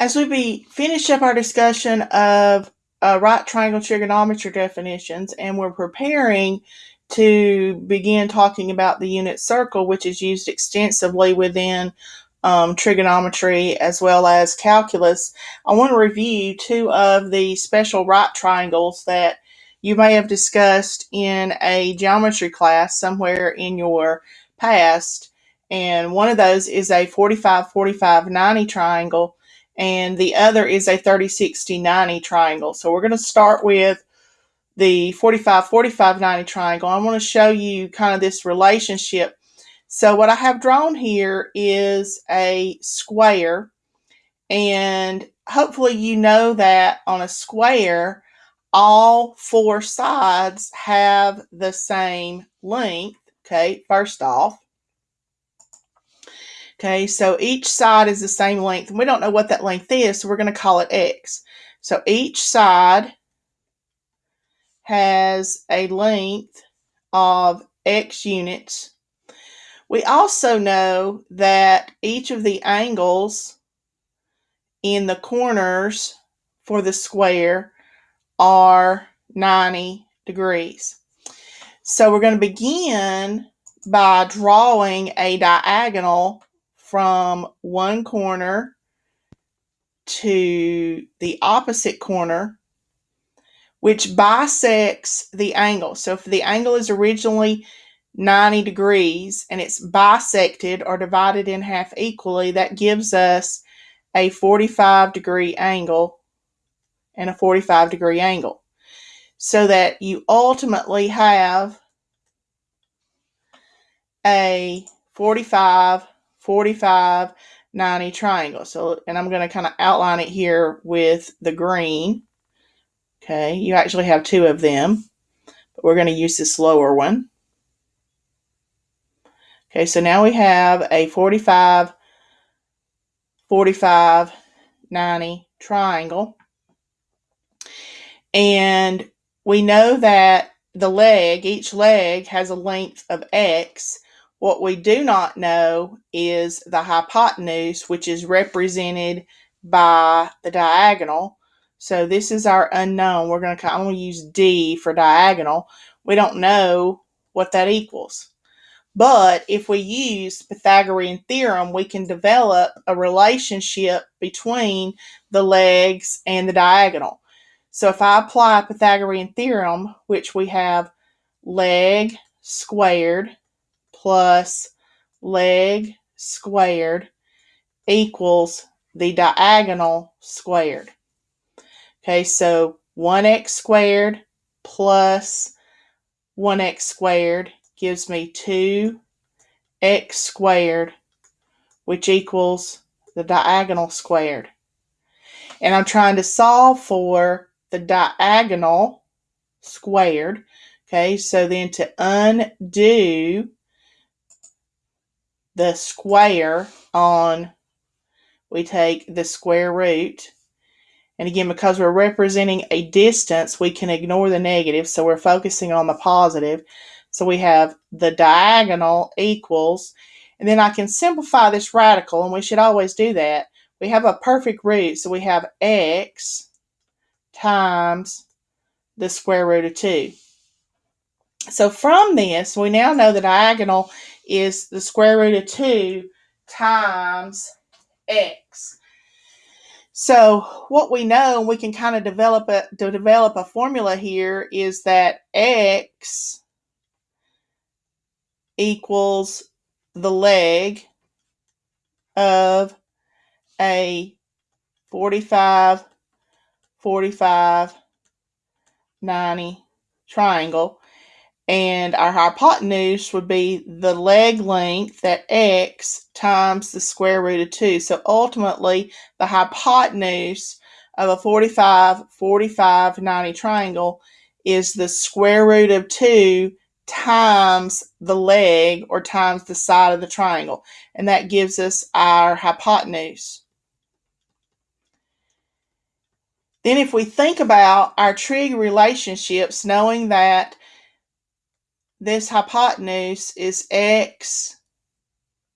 As we be finish up our discussion of uh, right triangle trigonometry definitions, and we're preparing to begin talking about the unit circle, which is used extensively within um, trigonometry as well as calculus, I want to review two of the special right triangles that you may have discussed in a geometry class somewhere in your past. And one of those is a 45 45 90 triangle, and the other is a 30 60 90 triangle. So we're going to start with the 45 45 90 triangle. I want to show you kind of this relationship so what I have drawn here is a square and hopefully you know that on a square all four sides have the same length. Okay, first off. Okay, so each side is the same length and we don't know what that length is so we're going to call it x. So each side has a length of x units we also know that each of the angles in the corners for the square are 90 degrees. So we're going to begin by drawing a diagonal from one corner to the opposite corner, which bisects the angle. So if the angle is originally 90 degrees and it's bisected or divided in half equally, that gives us a 45 degree angle and a 45 degree angle. So that you ultimately have a 45, 45, 90 triangle. So, and I'm going to kind of outline it here with the green. Okay, you actually have two of them, but we're going to use this lower one. Okay, so now we have a 45, 45, 90 triangle. And we know that the leg, each leg has a length of x. What we do not know is the hypotenuse, which is represented by the diagonal. So this is our unknown. We're going to, I'm going to use D for diagonal. We don't know what that equals. But if we use Pythagorean theorem, we can develop a relationship between the legs and the diagonal. So if I apply Pythagorean theorem, which we have leg squared plus leg squared equals the diagonal squared. Okay, so 1x squared plus 1x squared gives me 2x squared, which equals the diagonal squared. And I'm trying to solve for the diagonal squared. Okay, so then to undo the square on, we take the square root. And again, because we're representing a distance, we can ignore the negative, so we're focusing on the positive. So we have the diagonal equals, and then I can simplify this radical, and we should always do that. We have a perfect root, so we have x times the square root of 2. So from this, we now know the diagonal is the square root of 2 times x. So what we know, and we can kind of develop a to develop a formula here is that x equals the leg of a 45, 45, 90 triangle. And our hypotenuse would be the leg length at x times the square root of 2. So ultimately, the hypotenuse of a 45, 45, 90 triangle is the square root of 2 times the leg or times the side of the triangle. And that gives us our hypotenuse. Then if we think about our trig relationships, knowing that this hypotenuse is x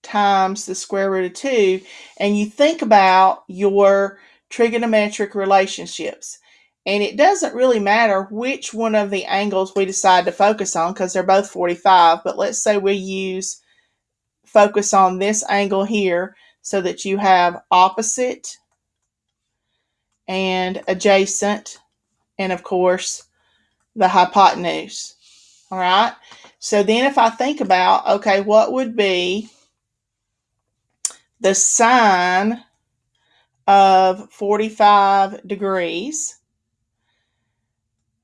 times the square root of 2, and you think about your trigonometric relationships. And it doesn't really matter which one of the angles we decide to focus on because they're both 45, but let's say we use focus on this angle here so that you have opposite and adjacent and of course the hypotenuse. All right. So then if I think about, okay, what would be the sine of 45 degrees,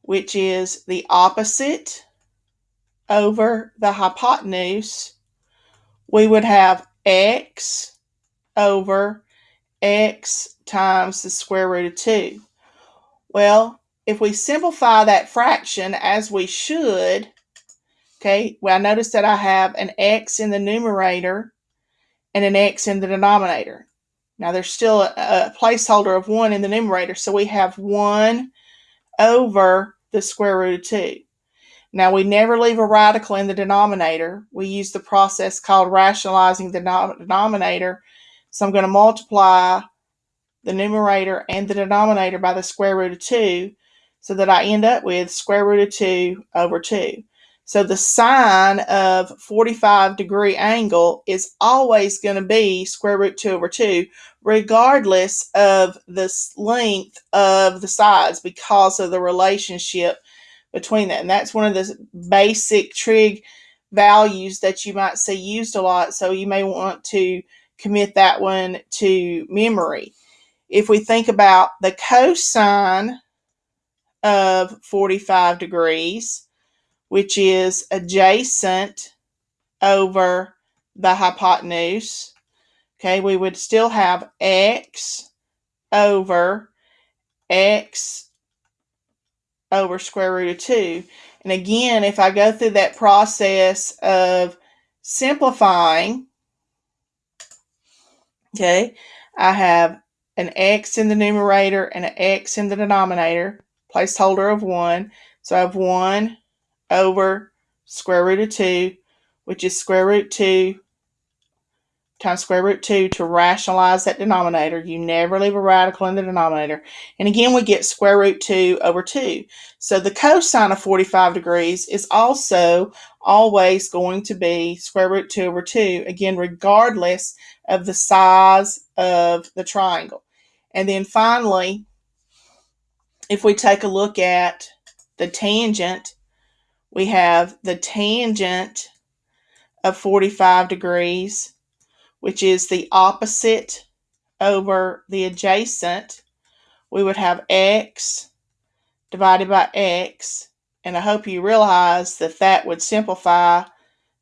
which is the opposite over the hypotenuse, we would have x over x times the square root of 2. Well, if we simplify that fraction as we should, okay, well, I notice that I have an x in the numerator and an x in the denominator. Now there's still a, a placeholder of 1 in the numerator, so we have 1 over the square root of 2. Now we never leave a radical in the denominator. We use the process called rationalizing the denominator. So I'm going to multiply the numerator and the denominator by the square root of 2 so that I end up with square root of 2 over 2. So the sine of 45 degree angle is always going to be square root 2 over 2, regardless of the length of the sides because of the relationship between that. And that's one of the basic trig values that you might see used a lot. So you may want to commit that one to memory. If we think about the cosine of 45 degrees, which is adjacent over the hypotenuse. Okay, we would still have x over x over square root of 2. And again, if I go through that process of simplifying, okay, I have an x in the numerator and an x in the denominator, placeholder of 1. So I have 1 over square root of 2, which is square root 2 times square root 2 to rationalize that denominator. You never leave a radical in the denominator. And again, we get square root 2 over 2. So the cosine of 45 degrees is also always going to be square root 2 over 2, again, regardless of the size of the triangle. And then finally, if we take a look at the tangent we have the tangent of 45 degrees, which is the opposite over the adjacent. We would have x divided by x, and I hope you realize that that would simplify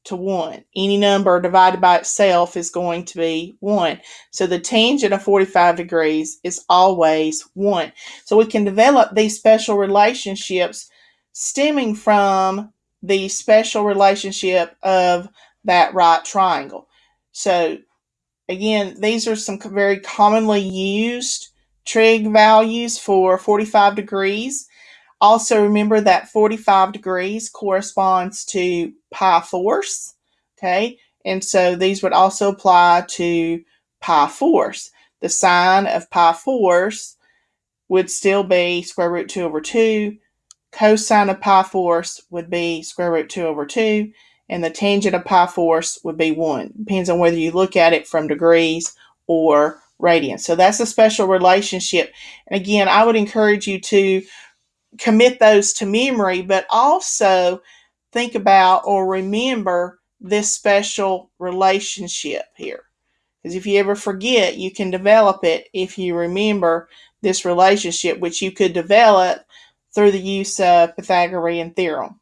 to 1. Any number divided by itself is going to be 1. So the tangent of 45 degrees is always 1. So we can develop these special relationships stemming from the special relationship of that right triangle. So again, these are some very commonly used trig values for 45 degrees. Also remember that 45 degrees corresponds to pi fourths, okay? And so these would also apply to pi fourths. The sine of pi fourths would still be square root 2 over 2 cosine of pi fourths would be square root 2 over 2, and the tangent of pi fourths would be 1. Depends on whether you look at it from degrees or radians. So that's a special relationship. And again, I would encourage you to commit those to memory, but also think about or remember this special relationship here. Because if you ever forget, you can develop it if you remember this relationship, which you could develop through the use of Pythagorean theorem.